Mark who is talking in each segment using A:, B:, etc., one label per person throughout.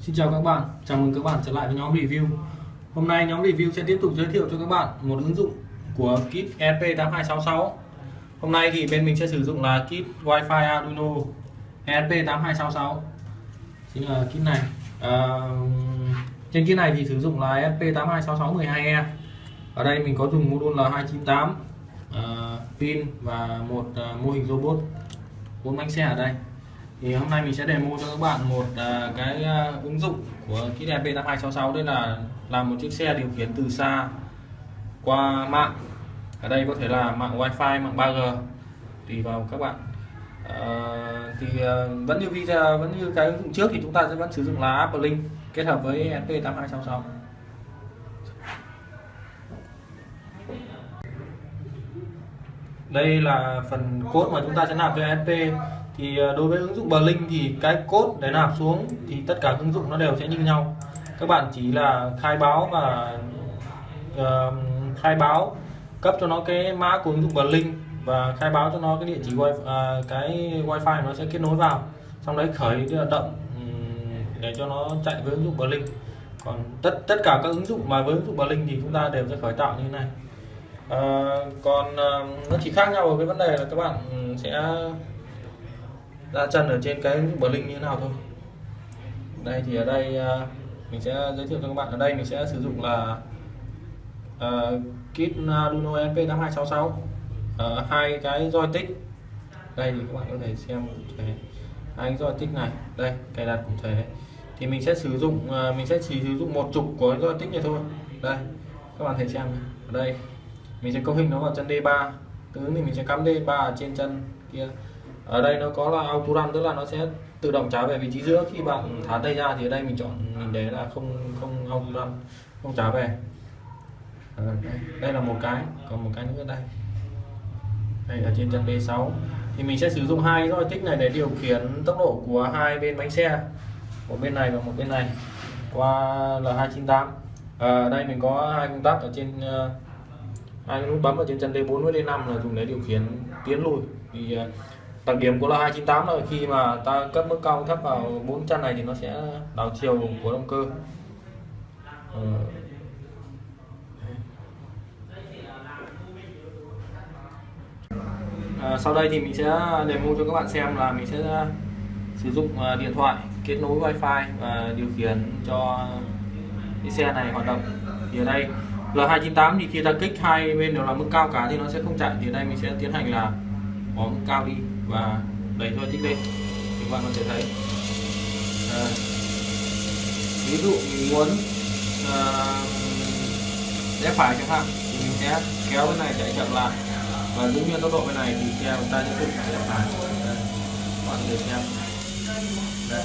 A: Xin chào các bạn, chào mừng các bạn trở lại với nhóm review. Hôm nay nhóm review sẽ tiếp tục giới thiệu cho các bạn một ứng dụng của kit ESP8266 Hôm nay thì bên mình sẽ sử dụng là kit Wi-Fi Arduino ESP8266 Chính là kit này. À, Trên kit này thì sử dụng là ESP826612E e. Ở đây mình có dùng module là 298 à, pin và một à, mô hình robot. 4 bánh xe ở đây thì hôm nay mình sẽ demo cho các bạn một uh, cái uh, ứng dụng của kit MP8266 đây là làm một chiếc xe điều khiển từ xa qua mạng. Ở đây có thể là mạng wifi mạng 3G tùy vào các bạn. Uh, thì uh, vẫn như video vẫn như cái ứng dụng trước thì chúng ta sẽ vẫn sử dụng là Apple Link kết hợp với SP8266 đây là phần cốt mà chúng ta sẽ nạp cho SP thì ờ, đối với ứng dụng Blink thì cái cốt để nạp xuống thì tất cả ứng dụng nó đều sẽ như nhau. Các bạn chỉ là khai báo và uh, khai báo cấp cho nó cái mã của ứng dụng Blink và khai báo cho nó cái địa chỉ wi uh, cái wifi nó sẽ kết nối vào. Xong đấy khởi động để cho nó chạy với ứng dụng Blink. Còn tất tất cả các ứng dụng mà với ứng dụng Blink thì chúng ta đều sẽ khởi tạo như thế này à, còn à, nó chỉ khác nhau ở cái vấn đề là các bạn sẽ ra chân ở trên cái bờ linh như thế nào thôi. Đây thì ở đây à, mình sẽ giới thiệu cho các bạn. Ở đây mình sẽ sử dụng là à, kit Arduino SP8266 à, hai cái joystick. Đây thì các bạn có thể xem cụ thể hai cái joystick này. Đây cài đặt cụ thể. Thì mình sẽ sử dụng mình sẽ chỉ sử dụng một trục của joystick này thôi. Đây các bạn thấy xem ở đây mình sẽ cấu hình nó vào chân D3 từ thì mình sẽ cắm D3 trên chân kia. Ở đây nó có là auto run tức là nó sẽ tự động trả về vị trí giữa. Khi bạn thả tay ra thì ở đây mình chọn mình để là không không auto run không trả về. À, đây, đây là một cái. Còn một cái nữa đây. Đây ở trên chân D6 thì mình sẽ sử dụng hai joystick này để điều khiển tốc độ của hai bên bánh xe. Một bên này và một bên này. Qua L298 à, ờ, đây mình có hai công tắc ở trên uh, hai nút bấm ở trên chân D4 với D5 là dùng để điều khiển tiến lùi. Thì à, đặc điểm của là 298 là khi mà ta cấp mức cao thấp vào bốn chân này thì nó sẽ đảo chiều của động cơ. Ừ. à, sau đây thì mình sẽ demo cho các bạn xem là mình sẽ sử dụng à, điện thoại kết nối wifi và điều khiển cho cái xe này hoạt động. Thì ở đây L298 thì khi ta kích hai bên đều là mức cao cả thì nó sẽ không chạy. Thì đây mình sẽ tiến hành là bỏ mức cao đi và đẩy thôi tích lên. Thì các bạn có thể thấy. À, ví dụ mình muốn ờ, à, rẽ phải chẳng hạn thì mình sẽ kéo bên này chạy chậm lại. Và giữ nguyên tốc độ bên này thì xe chúng ta sẽ tự chạy lại các bạn có thể xem. Đây.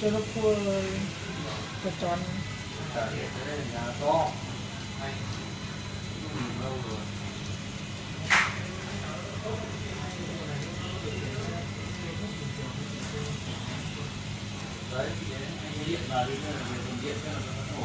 B: cho nó cua tròn. Tròn
A: to đấy điện vào đi điện cho nó